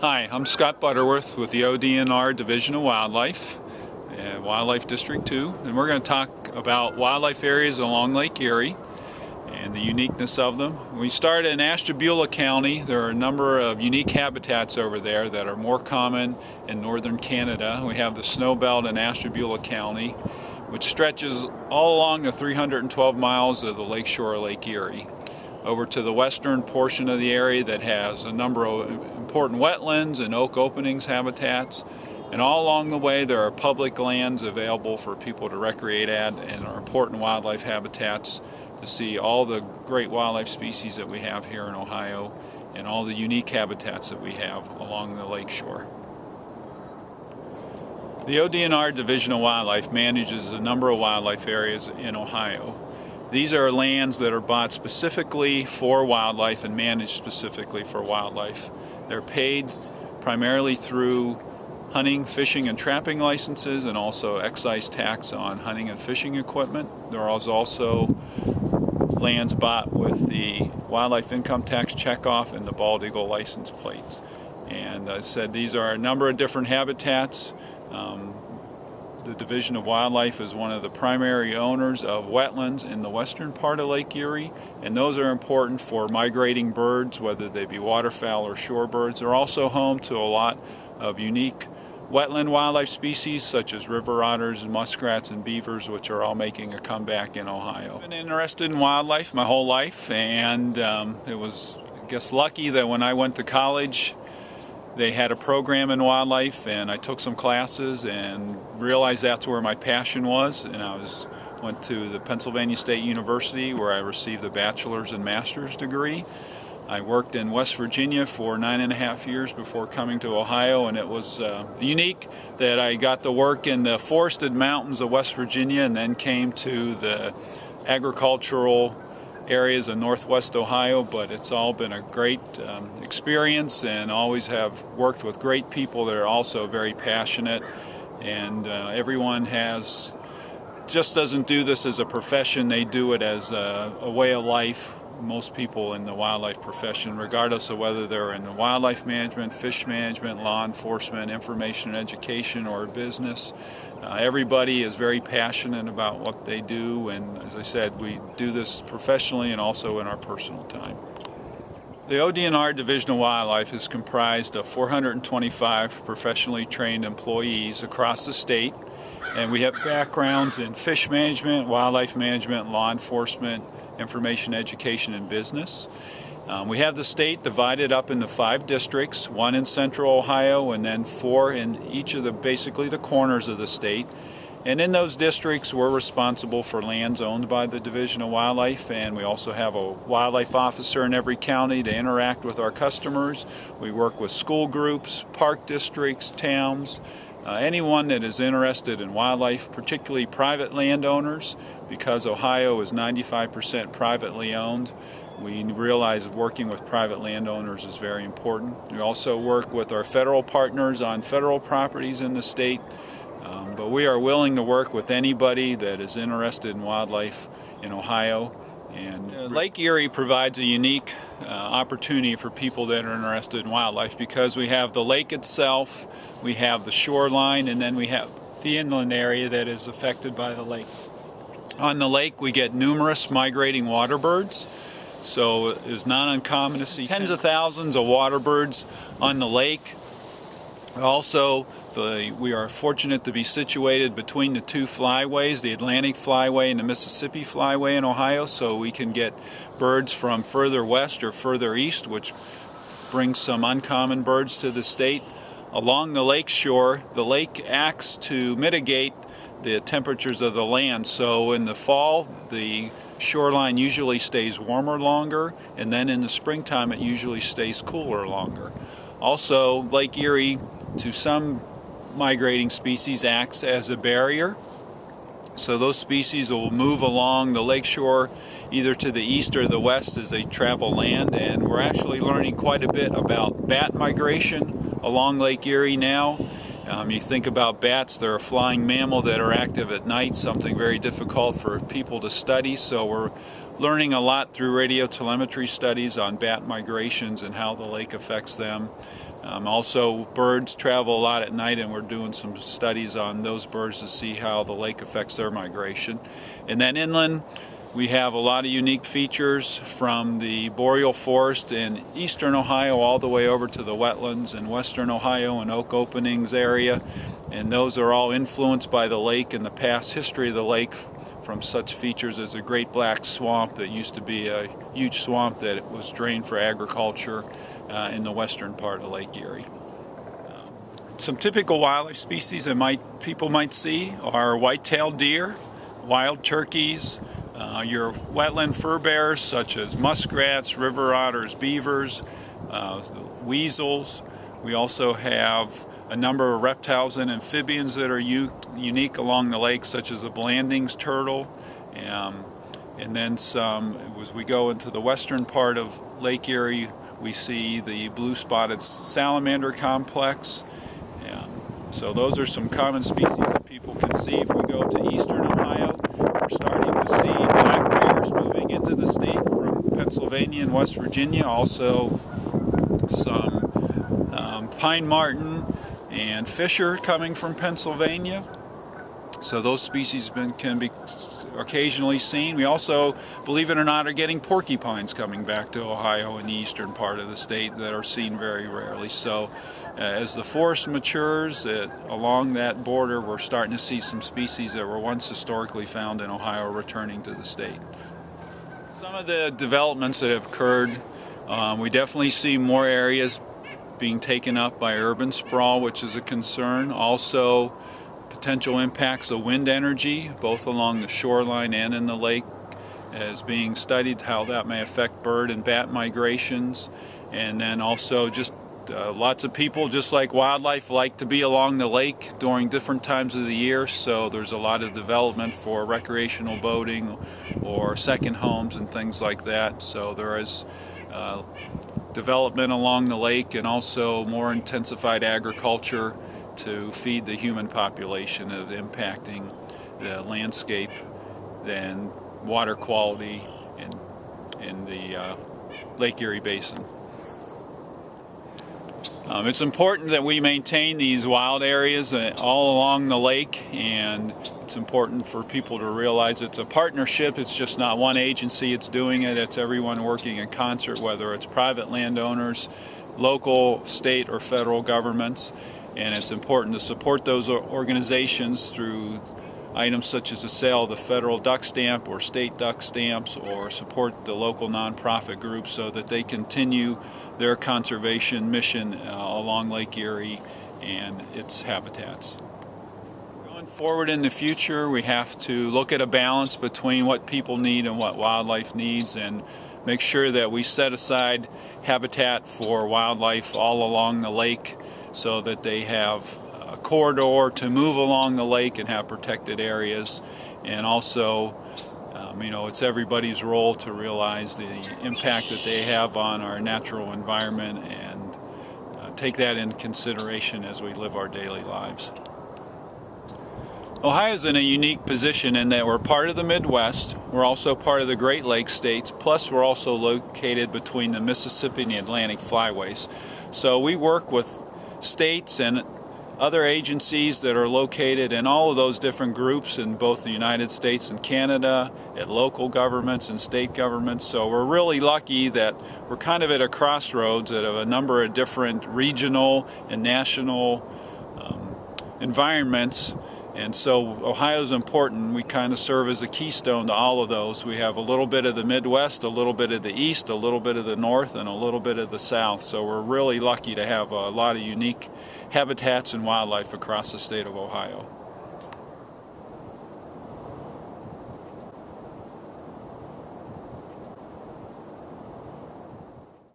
Hi, I'm Scott Butterworth with the ODNR Division of Wildlife, uh, Wildlife District 2, and we're going to talk about wildlife areas along Lake Erie and the uniqueness of them. we start in Ashtabula County, there are a number of unique habitats over there that are more common in northern Canada. We have the snow belt in Ashtabula County, which stretches all along the 312 miles of the lakeshore of Lake Erie over to the western portion of the area that has a number of important wetlands and oak openings habitats. And all along the way there are public lands available for people to recreate at and are important wildlife habitats to see all the great wildlife species that we have here in Ohio and all the unique habitats that we have along the lakeshore. The ODNR Division of Wildlife manages a number of wildlife areas in Ohio. These are lands that are bought specifically for wildlife and managed specifically for wildlife. They're paid primarily through hunting, fishing, and trapping licenses and also excise tax on hunting and fishing equipment. There is also lands bought with the wildlife income tax checkoff and the bald eagle license plates. And I said these are a number of different habitats. Um, the Division of Wildlife is one of the primary owners of wetlands in the western part of Lake Erie, and those are important for migrating birds, whether they be waterfowl or shorebirds. They're also home to a lot of unique wetland wildlife species such as river otters and muskrats and beavers which are all making a comeback in Ohio. I've been interested in wildlife my whole life and um, it was I guess lucky that when I went to college they had a program in wildlife and I took some classes and realized that's where my passion was and I was went to the Pennsylvania State University where I received a bachelor's and master's degree. I worked in West Virginia for nine and a half years before coming to Ohio and it was uh, unique that I got to work in the forested mountains of West Virginia and then came to the agricultural areas of northwest Ohio, but it's all been a great um, experience and always have worked with great people that are also very passionate. And uh, everyone has just doesn't do this as a profession, they do it as a, a way of life most people in the wildlife profession, regardless of whether they're in wildlife management, fish management, law enforcement, information and education, or business. Uh, everybody is very passionate about what they do, and as I said, we do this professionally and also in our personal time. The ODNR Division of Wildlife is comprised of 425 professionally trained employees across the state, and we have backgrounds in fish management, wildlife management, law enforcement, information education and business. Um, we have the state divided up into five districts, one in central Ohio and then four in each of the basically the corners of the state. And in those districts we're responsible for lands owned by the Division of Wildlife and we also have a wildlife officer in every county to interact with our customers. We work with school groups, park districts, towns, uh, anyone that is interested in wildlife, particularly private landowners, because Ohio is 95% privately owned, we realize working with private landowners is very important. We also work with our federal partners on federal properties in the state, um, but we are willing to work with anybody that is interested in wildlife in Ohio. And uh, Lake Erie provides a unique uh, opportunity for people that are interested in wildlife because we have the lake itself, we have the shoreline, and then we have the inland area that is affected by the lake. On the lake we get numerous migrating water birds. So it's not uncommon to see tens of thousands of water birds on the lake. Also, the, we are fortunate to be situated between the two flyways, the Atlantic Flyway and the Mississippi Flyway in Ohio, so we can get birds from further west or further east, which brings some uncommon birds to the state. Along the lake shore, the lake acts to mitigate the temperatures of the land. So in the fall, the shoreline usually stays warmer longer, and then in the springtime it usually stays cooler longer. Also, Lake Erie, to some migrating species, acts as a barrier. So those species will move along the lakeshore either to the east or the west as they travel land, and we're actually learning quite a bit about bat migration along Lake Erie now. Um, you think about bats, they're a flying mammal that are active at night, something very difficult for people to study, so we're learning a lot through radio telemetry studies on bat migrations and how the lake affects them. Um, also, birds travel a lot at night, and we're doing some studies on those birds to see how the lake affects their migration. And then inland, we have a lot of unique features from the boreal forest in eastern Ohio all the way over to the wetlands in western Ohio and Oak Openings area. And those are all influenced by the lake and the past history of the lake from such features as a great black swamp that used to be a huge swamp that was drained for agriculture uh, in the western part of Lake Erie. Um, some typical wildlife species that might people might see are white-tailed deer, wild turkeys, uh, your wetland fur bears such as muskrats, river otters, beavers, uh, weasels. We also have a number of reptiles and amphibians that are unique along the lake, such as the Blandings turtle. Um, and then some, as we go into the western part of Lake Erie, we see the blue-spotted salamander complex. Um, so those are some common species that people can see. If we go to eastern Ohio, we're starting to see black bears moving into the state from Pennsylvania and West Virginia. Also some um, pine marten, and fisher coming from Pennsylvania. So those species been, can be occasionally seen. We also, believe it or not, are getting porcupines coming back to Ohio in the eastern part of the state that are seen very rarely. So uh, as the forest matures it, along that border, we're starting to see some species that were once historically found in Ohio returning to the state. Some of the developments that have occurred, um, we definitely see more areas being taken up by urban sprawl, which is a concern. Also, potential impacts of wind energy, both along the shoreline and in the lake, is being studied how that may affect bird and bat migrations. And then also just uh, lots of people, just like wildlife, like to be along the lake during different times of the year. So there's a lot of development for recreational boating or second homes and things like that. So there is uh, development along the lake and also more intensified agriculture to feed the human population of impacting the landscape and water quality in, in the uh, Lake Erie Basin. Um, it's important that we maintain these wild areas uh, all along the lake and it's important for people to realize it's a partnership. It's just not one agency it's doing it. It's everyone working in concert, whether it's private landowners, local, state, or federal governments. And it's important to support those organizations through items such as the sale of the federal duck stamp or state duck stamps or support the local nonprofit groups so that they continue their conservation mission uh, along Lake Erie and its habitats. Going forward in the future we have to look at a balance between what people need and what wildlife needs and make sure that we set aside habitat for wildlife all along the lake so that they have corridor to move along the lake and have protected areas. And also, um, you know, it's everybody's role to realize the impact that they have on our natural environment and uh, take that in consideration as we live our daily lives. Ohio is in a unique position in that we're part of the Midwest, we're also part of the Great Lakes states, plus we're also located between the Mississippi and the Atlantic flyways. So we work with states and other agencies that are located in all of those different groups in both the United States and Canada, at local governments and state governments. So we're really lucky that we're kind of at a crossroads of a number of different regional and national um, environments and so Ohio is important. We kind of serve as a keystone to all of those. We have a little bit of the Midwest, a little bit of the East, a little bit of the North, and a little bit of the South. So we're really lucky to have a lot of unique habitats and wildlife across the state of Ohio.